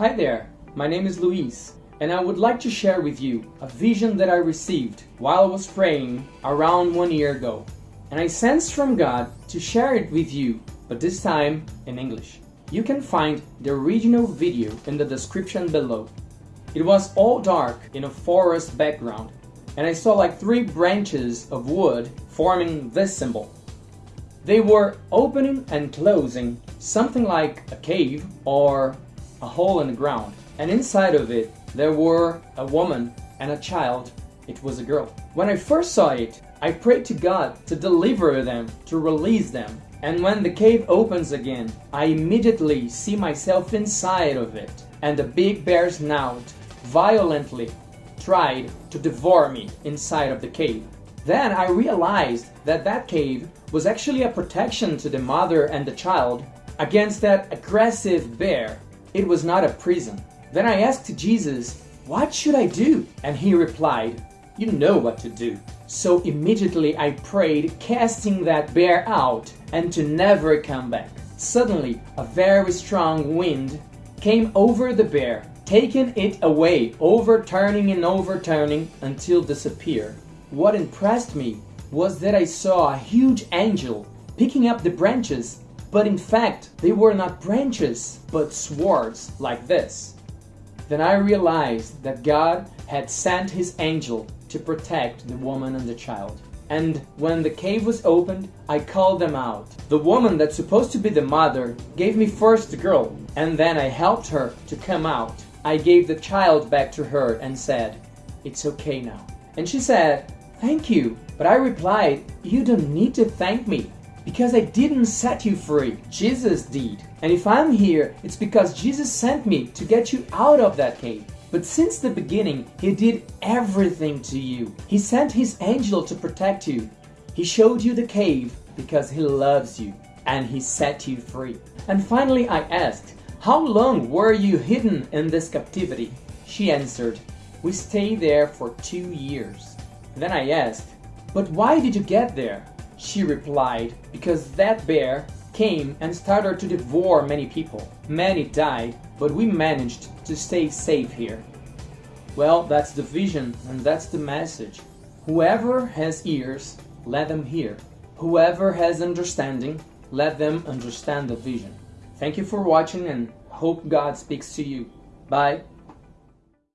Hi there, my name is Luis, and I would like to share with you a vision that I received while I was praying around one year ago. And I sensed from God to share it with you, but this time in English. You can find the original video in the description below. It was all dark in a forest background, and I saw like three branches of wood forming this symbol. They were opening and closing, something like a cave or a hole in the ground. And inside of it, there were a woman and a child. It was a girl. When I first saw it, I prayed to God to deliver them, to release them. And when the cave opens again, I immediately see myself inside of it. And the big bear's snout violently tried to devour me inside of the cave. Then I realized that that cave was actually a protection to the mother and the child against that aggressive bear. It was not a prison. Then I asked Jesus, What should I do? And he replied, You know what to do. So immediately I prayed, casting that bear out and to never come back. Suddenly, a very strong wind came over the bear, taking it away, overturning and overturning until disappeared. What impressed me was that I saw a huge angel picking up the branches, but in fact, they were not branches, but swords like this. Then I realized that God had sent his angel to protect the woman and the child. And when the cave was opened, I called them out. The woman that's supposed to be the mother gave me first the girl, and then I helped her to come out. I gave the child back to her and said, It's okay now. And she said, Thank you. But I replied, You don't need to thank me because I didn't set you free. Jesus did. And if I'm here, it's because Jesus sent me to get you out of that cave. But since the beginning, He did everything to you. He sent His angel to protect you. He showed you the cave because He loves you and He set you free. And finally, I asked, How long were you hidden in this captivity? She answered, We stayed there for two years. Then I asked, But why did you get there? She replied, Because that bear came and started to devour many people. Many died, but we managed to stay safe here. Well, that's the vision and that's the message. Whoever has ears, let them hear. Whoever has understanding, let them understand the vision. Thank you for watching and hope God speaks to you. Bye.